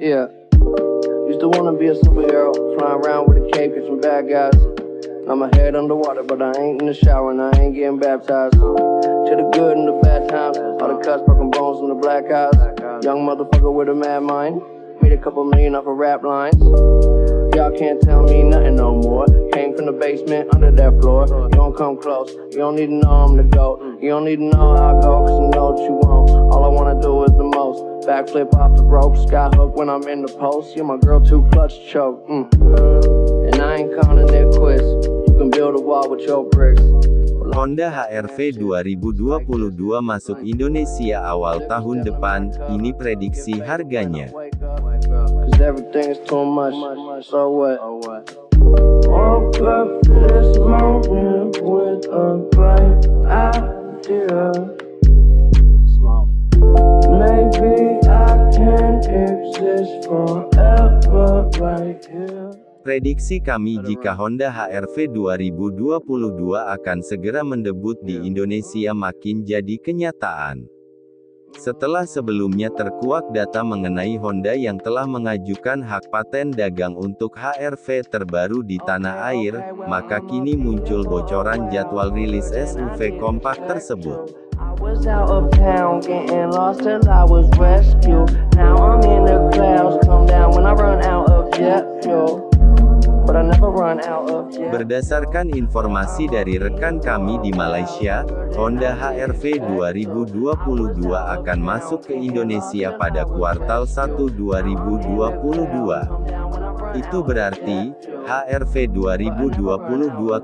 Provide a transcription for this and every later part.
Yeah. Used to wanna be a superhero, flying around with a cape, catching bad guys. Now my head underwater, but I ain't in the shower and I ain't getting baptized. To the good and the bad times, all the cuts, broken bones, and the black eyes. Young motherfucker with a mad mind. Made a couple million off of rap lines. Y'all can't tell me nothing no more. Came from the basement under that floor. You don't come close. You don't need to know I'm the GOAT. You don't need to know how I go, cause you know what you want. All I wanna do is the. Backflip off the rope, skyhook when I'm in the post. Yeah, my girl too clutch to choke. Mm. And I ain't calling it quits. You can build a wall with your bricks. Honda HR-V 2022 masuk Indonesia awal tahun depan, ini prediksi harganya. Cause Prediksi kami jika Honda HR-V 2022 akan segera mendebut di Indonesia makin jadi kenyataan. Setelah sebelumnya terkuak data mengenai Honda yang telah mengajukan hak paten dagang untuk HR-V terbaru di tanah air, maka kini muncul bocoran jadwal rilis SUV kompak tersebut. I was out of town getting lost till I was rescued. Now I'm in the clouds, come down when I run out of jet fuel. But I never run out of jet. Berdasarkan informasi dari rekan kami di Malaysia, Honda HR-V 2022 akan masuk ke Indonesia pada kuartal 1 2022. Itu berarti, HR-V 2022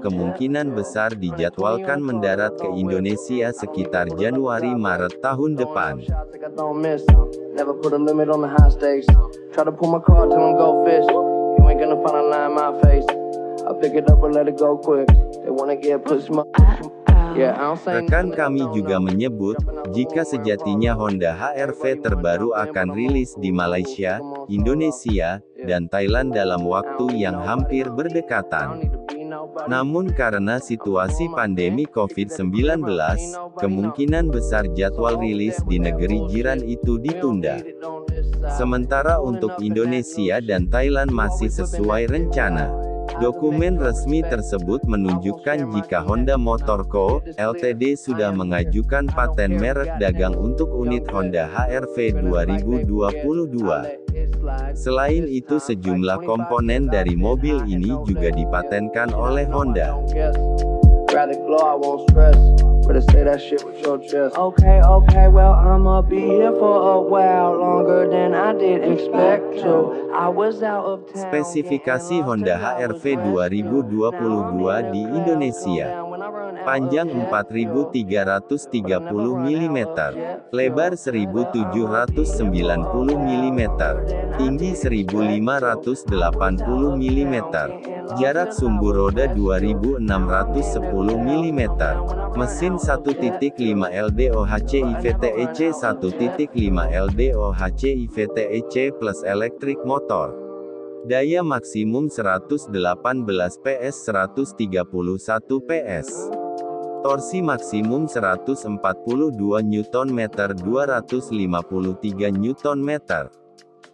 kemungkinan besar dijadwalkan mendarat ke Indonesia sekitar Januari-Maret tahun depan. Rekan kami juga menyebut, jika sejatinya Honda HR-V terbaru akan rilis di Malaysia, Indonesia, dan Thailand dalam waktu yang hampir berdekatan. Namun karena situasi pandemi COVID-19, kemungkinan besar jadwal rilis di negeri jiran itu ditunda. Sementara untuk Indonesia dan Thailand masih sesuai rencana. Dokumen resmi tersebut menunjukkan jika Honda Motor Co. Ltd sudah mengajukan paten merek dagang untuk unit Honda HR-V 2022. Selain itu sejumlah komponen dari mobil ini juga dipatenkan oleh Honda. Rather glow, I won't stress. Better say that shit with your chest. Okay, okay, well, I'ma be here for a while longer than I did expect to. I was out of town. Spesifikasi Honda HR-V 2022 di Indonesia. Panjang 4330 mm, lebar 1790 mm, tinggi 1580 mm, jarak sumbu roda 2610 mm, mesin 1.5 LDOHC IVTEC 1.5 LDOHC IVTEC plus elektrik motor. Daya maksimum 118 PS 131 PS. Torsi maksimum 142 Nm 253 Nm.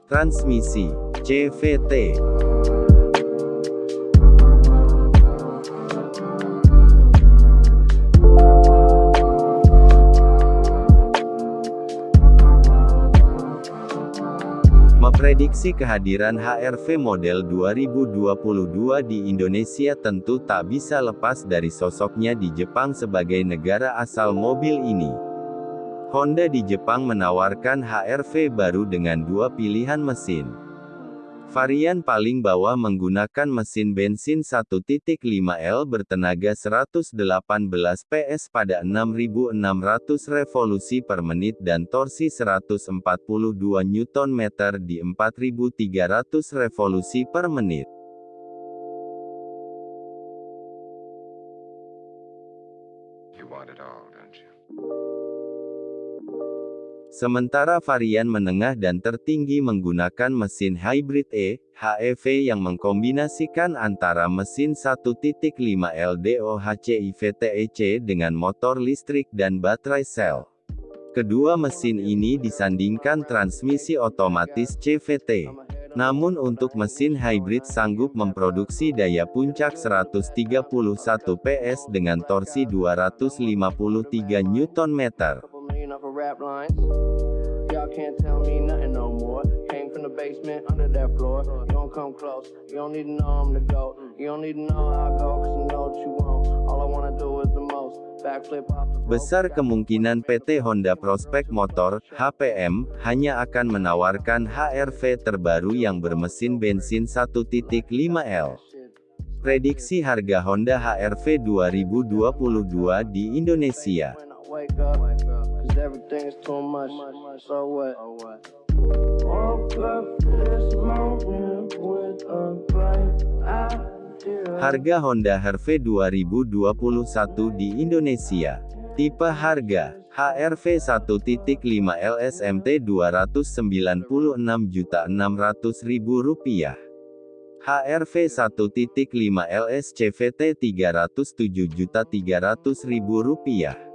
Transmisi CVT Memprediksi kehadiran HR-V model 2022 di Indonesia tentu tak bisa lepas dari sosoknya di Jepang sebagai negara asal mobil ini. Honda di Jepang menawarkan HR-V baru dengan dua pilihan mesin. Varian paling bawah menggunakan mesin bensin 1.5L bertenaga 118 PS pada 6.600 revolusi per menit dan torsi 142 Nm di 4.300 revolusi per menit. Sementara varian menengah dan tertinggi menggunakan mesin hybrid E, HEV yang mengkombinasikan antara mesin 1.5 LDOHC IVTEC dengan motor listrik dan baterai sel. Kedua mesin ini disandingkan transmisi otomatis CVT. Namun untuk mesin hybrid sanggup memproduksi daya puncak 131 PS dengan torsi 253 Nm. Rap lines. Y'all can't tell me nothing no more. Came from the basement under that floor. You don't come close. You don't need to know I'm the GOAT. You don't need to know how I go, cause I know what you want. All I wanna do is the most. Backflip off the rope. Besar kemungkinan PT Honda Prospect Motor, HPM, hanya akan menawarkan HR-V terbaru yang bermesin bensin 1.5L. Prediksi harga Honda HR-V 2022 di Indonesia. Everything is too much. So what? Harga Honda HR-V 2021 di Indonesia. Tipe harga HR-V 1.5 LSMT Rp296.600.000. HR-V 1.5 LSCVT Rp307.300.000.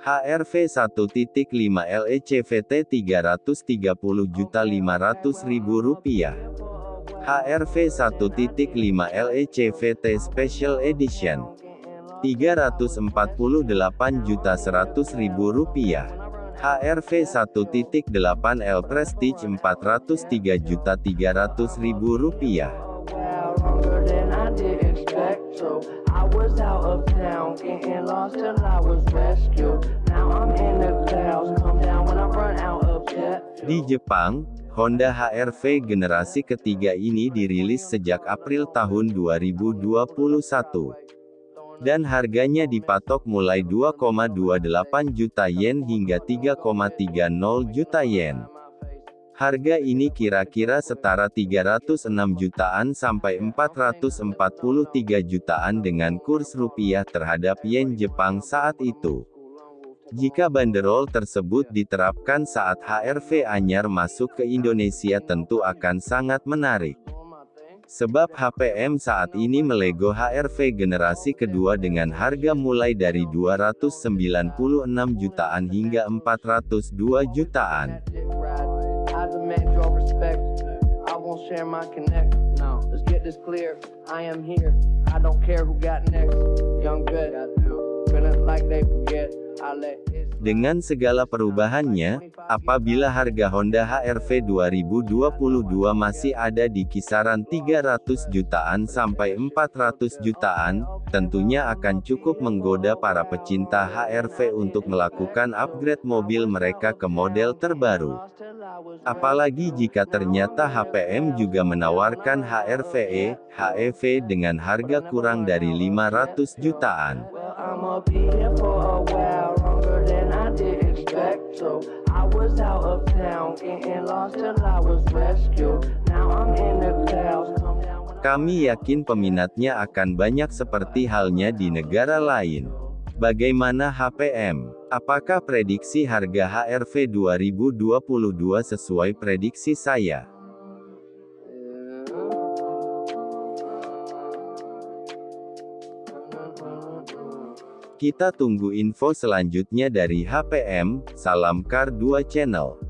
HR-V 1.5 LECVT Rp330.500.000. HR-V 1.5 LECVT Special Edition Rp348.100.000. HR-V 1.8 L Prestige Rp403.300.000. Wow, longer than I did expect. So I was out of town, getting lost till Di Jepang, Honda HR-V generasi ketiga ini dirilis sejak April tahun 2021. Dan harganya dipatok mulai 2,28 juta yen hingga 3,30 juta yen. Harga ini kira-kira setara 306 jutaan sampai 443 jutaan dengan kurs rupiah terhadap yen Jepang saat itu. Jika banderol tersebut diterapkan saat HR-V anyar masuk ke Indonesia tentu akan sangat menarik. Sebab HPM saat ini melego HR-V generasi kedua dengan harga mulai dari 296 jutaan hingga 402 jutaan. I don't care who got next. Young good. Feeling like they forget. Dengan segala perubahannya, apabila harga Honda HR-V 2022 masih ada di kisaran 300 jutaan sampai 400 jutaan, tentunya akan cukup menggoda para pecinta HR-V untuk melakukan upgrade mobil mereka ke model terbaru. Apalagi jika ternyata HPM juga menawarkan HR-VE, HEV dengan harga kurang dari 500 jutaan. So I was out of town, getting lost till I was rescued. Now I'm in the clouds, Kami yakin peminatnya akan banyak seperti halnya di negara lain. Bagaimana HPM? Apakah prediksi harga HR-V 2022 sesuai prediksi saya? Kita tunggu info selanjutnya dari HPM, salam Kar 2 Channel.